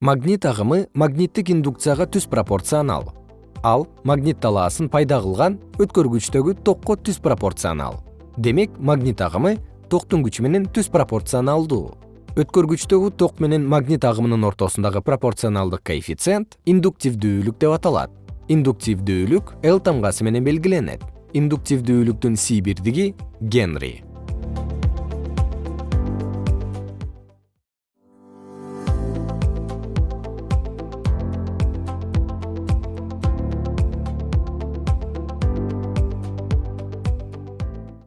магнит агымы магниттик индукцияга түз пропорционал. Ал магнит талаасын пайда кылган өткөргүчтөгү токко түз пропорционал. Демек магнит агымы токтун күчү менен түз пропорционалдуу. Өткөргүчтөгү ток менен магнит агымынын ортосундагы пропорционалдык коэффициент индуктивдүүлүк деп аталат. Индуктивдүүлүк л тамгасы менен белгиленет. Индуктивдүүлүктүн си бирдиги генри.